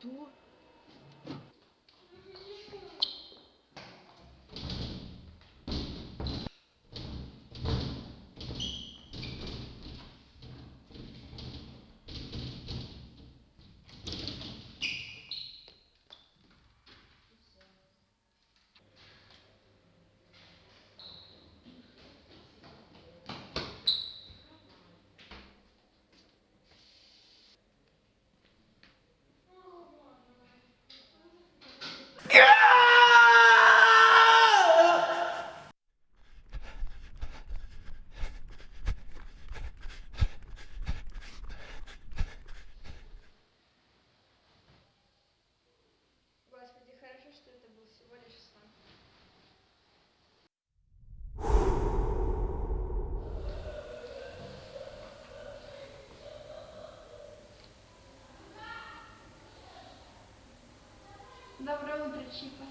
读 Доброе утро, Чипа.